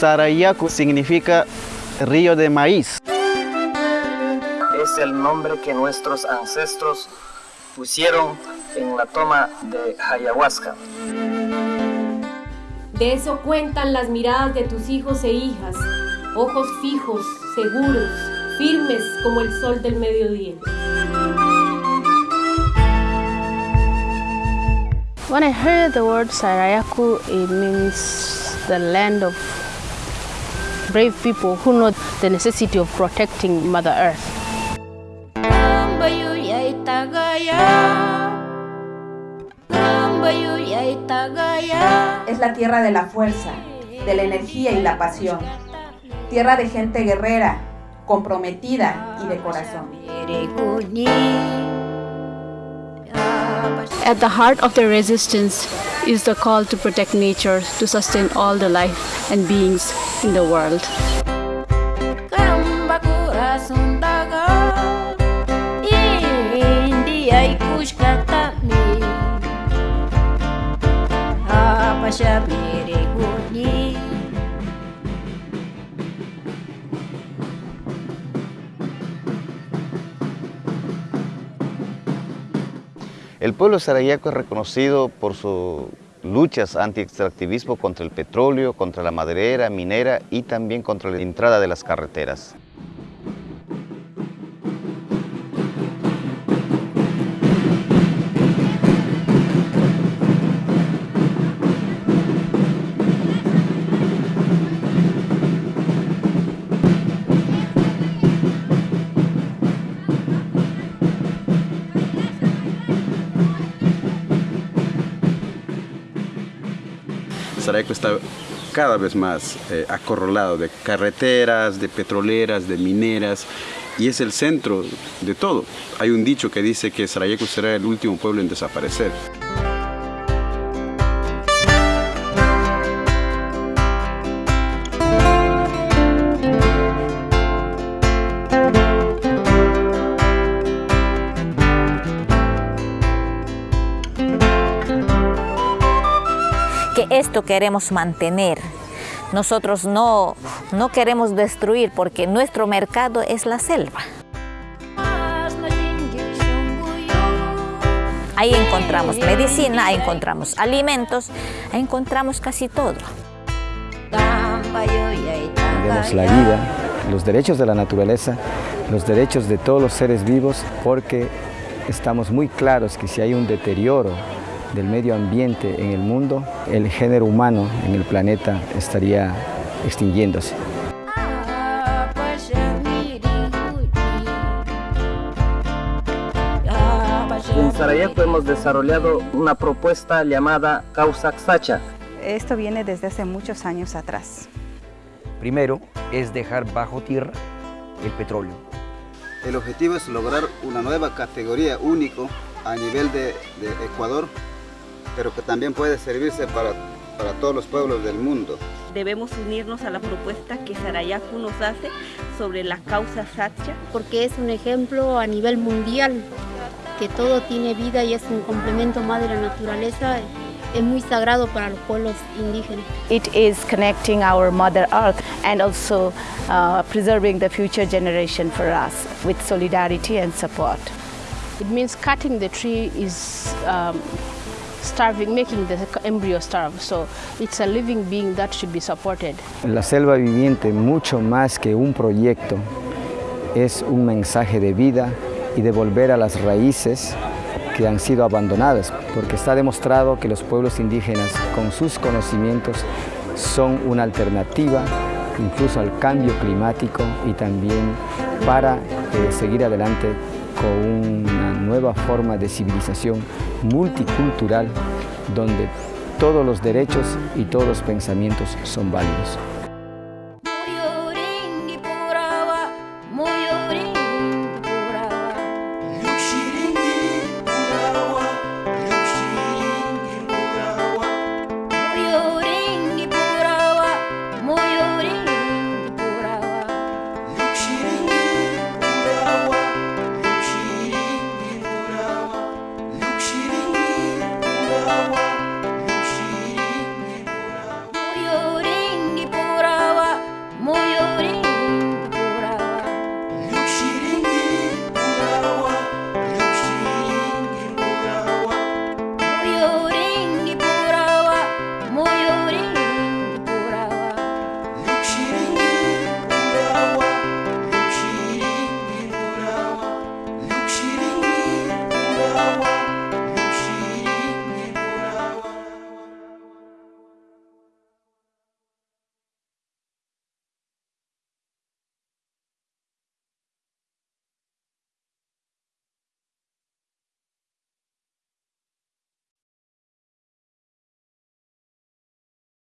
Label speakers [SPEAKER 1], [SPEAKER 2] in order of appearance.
[SPEAKER 1] Sarayaku significa río de maíz.
[SPEAKER 2] Es el nombre que nuestros ancestros pusieron en la toma de ayahuasca.
[SPEAKER 3] De eso cuentan las miradas de tus hijos e hijas, ojos fijos, seguros, firmes como el sol del mediodía.
[SPEAKER 4] When I heard the word Sarayaku, it means the land of brave people who know the necessity of protecting Mother Earth.
[SPEAKER 5] Es la tierra de la fuerza, de la energía y la pasión. Tierra de gente guerrera, comprometida y de corazón.
[SPEAKER 4] At the heart of the resistance is the call to protect nature, to sustain all the life and beings in the world.
[SPEAKER 1] El pueblo sarayaco es reconocido por sus luchas anti-extractivismo contra el petróleo, contra la maderera, minera y también contra la entrada de las carreteras.
[SPEAKER 6] Sarajevo está cada vez más eh, acorralado de carreteras, de petroleras, de mineras, y es el centro de todo. Hay un dicho que dice que Sarajevo será el último pueblo en desaparecer.
[SPEAKER 7] Esto queremos mantener. Nosotros no, no queremos destruir porque nuestro mercado es la selva. Ahí encontramos medicina, ahí encontramos alimentos, ahí encontramos casi todo.
[SPEAKER 8] Tenemos la vida, los derechos de la naturaleza, los derechos de todos los seres vivos, porque estamos muy claros que si hay un deterioro del medio ambiente en el mundo, el género humano en el planeta estaría extinguiéndose.
[SPEAKER 2] En Sarajevo hemos desarrollado una propuesta llamada Causa Xacha.
[SPEAKER 9] Esto viene desde hace muchos años atrás.
[SPEAKER 10] Primero es dejar bajo tierra el petróleo.
[SPEAKER 11] El objetivo es lograr una nueva categoría único a nivel de, de Ecuador pero que también puede servirse para, para todos los pueblos del mundo.
[SPEAKER 12] Debemos unirnos a la propuesta que Sarayaku nos hace sobre la causa Satcha.
[SPEAKER 13] Porque es un ejemplo a nivel mundial, que todo tiene vida y es un complemento más de la naturaleza. Es muy sagrado para los pueblos indígenas.
[SPEAKER 14] It is connecting our Mother Earth and also uh, preserving the future generation for us with solidarity and support.
[SPEAKER 4] It means cutting the tree is um, starving, making the embryo starve. So it's a living being that should be supported.
[SPEAKER 8] La selva viviente, mucho más que un proyecto, es un mensaje de vida y de volver a las raíces que han sido abandonadas, porque está demostrado que los pueblos indígenas, con sus conocimientos, son una alternativa incluso al cambio climático y también para eh, seguir adelante con una nueva forma de civilización multicultural donde todos los derechos y todos los pensamientos son válidos.